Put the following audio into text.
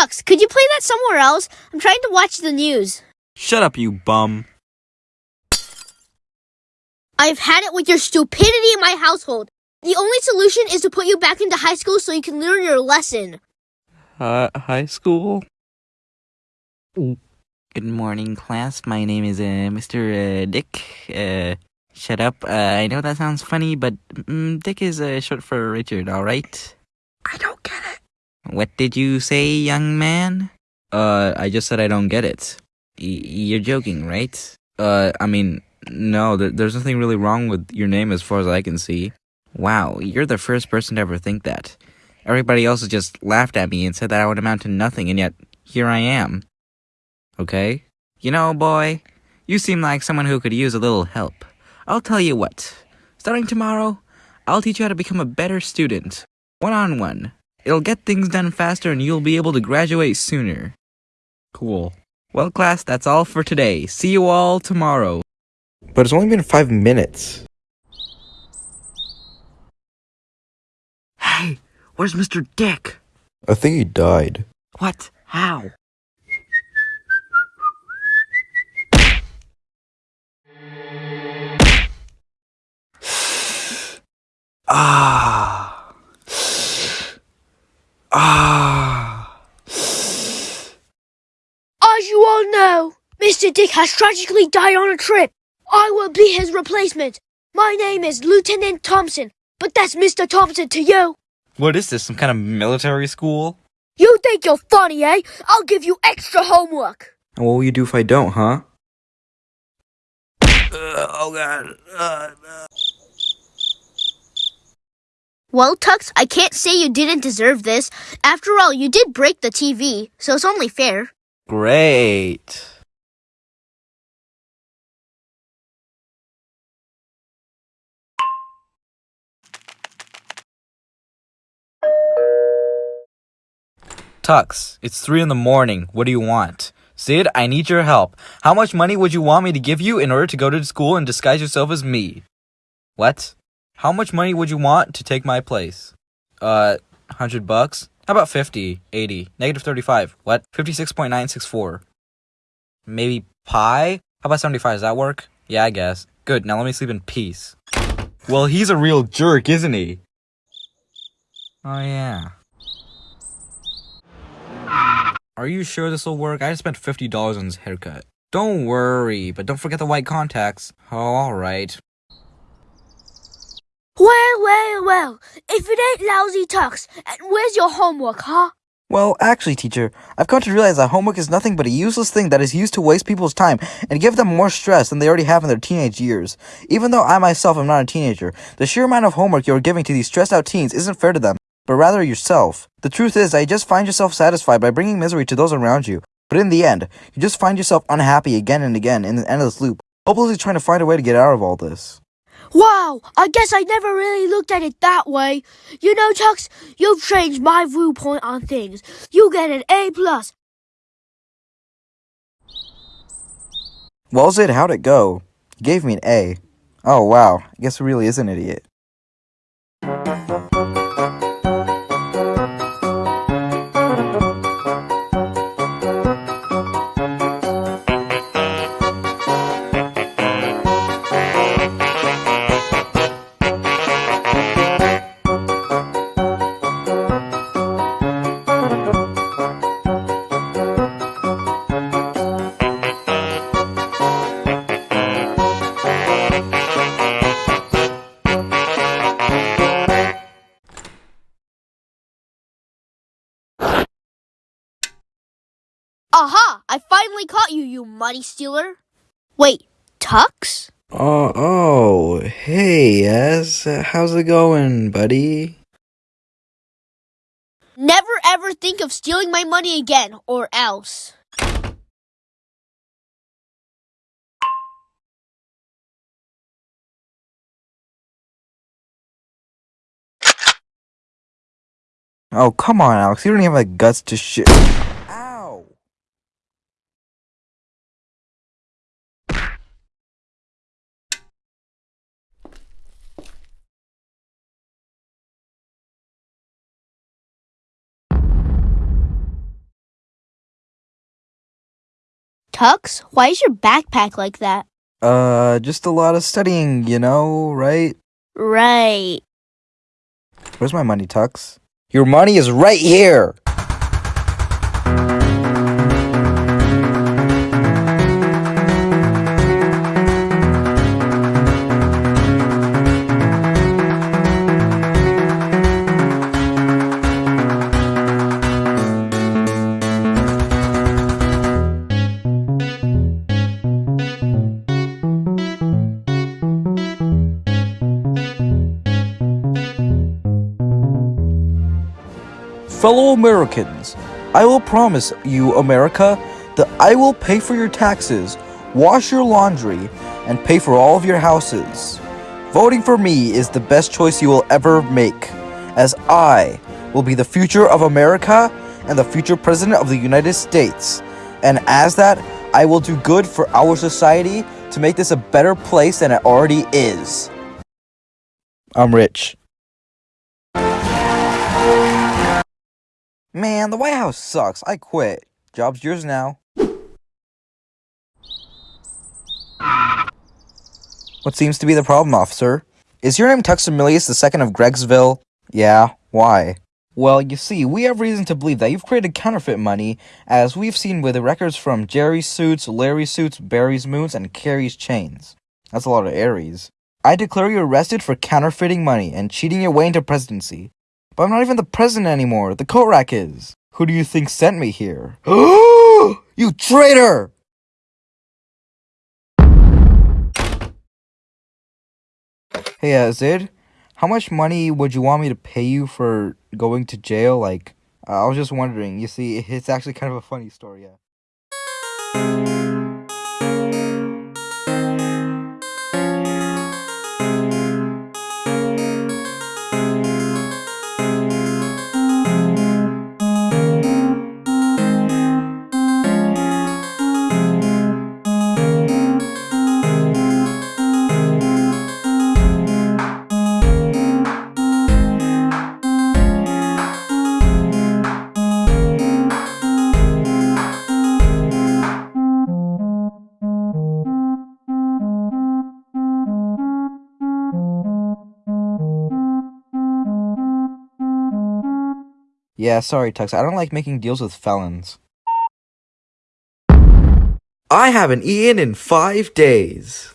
Tux, could you play that somewhere else? I'm trying to watch the news. Shut up, you bum. I've had it with your stupidity in my household. The only solution is to put you back into high school so you can learn your lesson. Uh, high school? Good morning, class. My name is uh, Mr. Uh, Dick. Uh, shut up. Uh, I know that sounds funny, but mm, Dick is uh, short for Richard, alright? I don't get it. What did you say, young man? Uh, I just said I don't get it. Y- you're joking, right? Uh, I mean, no, th- there's nothing really wrong with your name as far as I can see. Wow, you're the first person to ever think that. Everybody else just laughed at me and said that I would amount to nothing, and yet here I am. Okay? You know, boy, you seem like someone who could use a little help. I'll tell you what. Starting tomorrow, I'll teach you how to become a better student. One on one. It'll get things done faster and you'll be able to graduate sooner. Cool. Well, class, that's all for today. See you all tomorrow. But it's only been five minutes. Hey, where's Mr. Dick? I think he died. What? How? Ah. Ah. As you all know, Mr. Dick has tragically died on a trip. I will be his replacement. My name is Lieutenant Thompson, but that's Mr. Thompson to you. What is this, some kind of military school? You think you're funny, eh? I'll give you extra homework. And what will you do if I don't, huh? oh god. Uh, Well, Tux, I can't say you didn't deserve this. After all, you did break the TV, so it's only fair. great. Tux, it's 3 in the morning. What do you want? Sid, I need your help. How much money would you want me to give you in order to go to school and disguise yourself as me? What? How much money would you want to take my place? Uh, 100 bucks? How about 50, 80, negative 35? What? 56.964. Maybe pi? How about 75? Does that work? Yeah, I guess. Good, now let me sleep in peace. Well, he's a real jerk, isn't he? Oh, yeah. Are you sure this will work? I just spent $50 on his haircut. Don't worry, but don't forget the white contacts. Oh, alright. Well, well, well. If it ain't lousy Tux, and where's your homework, huh? Well, actually, teacher, I've come to realize that homework is nothing but a useless thing that is used to waste people's time and give them more stress than they already have in their teenage years. Even though I myself am not a teenager, the sheer amount of homework you are giving to these stressed out teens isn't fair to them, but rather yourself. The truth is that you just find yourself satisfied by bringing misery to those around you, but in the end, you just find yourself unhappy again and again in an endless loop, hopelessly trying to find a way to get out of all this. Wow, I guess I never really looked at it that way. You know, Tux, you've changed my viewpoint on things. You get an A plus. Well, Zid, how'd it go? Gave me an A. Oh, wow. I guess he really is an idiot. Finally caught you, you money stealer. Wait, Tux? Oh, oh, hey, Ez. Uh, How's it going, buddy? Never ever think of stealing my money again, or else. Oh, come on, Alex. You don't even have the guts to shit. Tux, why is your backpack like that? Uh, just a lot of studying, you know, right? Right. Where's my money, Tux? Your money is right here! Fellow Americans, I will promise you, America, that I will pay for your taxes, wash your laundry, and pay for all of your houses. Voting for me is the best choice you will ever make, as I will be the future of America and the future President of the United States. And as that, I will do good for our society to make this a better place than it already is. I'm rich. Man, the White House sucks. I quit. Job's yours now. What seems to be the problem, officer? Is your name Tuxamilius II of Gregsville? Yeah, why? Well, you see, we have reason to believe that you've created counterfeit money, as we've seen with the records from Jerry's suits, Larry's suits, Barry's moons, and Carrie's chains. That's a lot of Aries. I declare you arrested for counterfeiting money and cheating your way into presidency. But I'm not even the president anymore. The coat rack is. Who do you think sent me here? you traitor! Hey, uh, Zid, how much money would you want me to pay you for going to jail? Like, I was just wondering. You see, it's actually kind of a funny story, yeah. Yeah, sorry, Tux. I don't like making deals with felons. I haven't eaten in five days.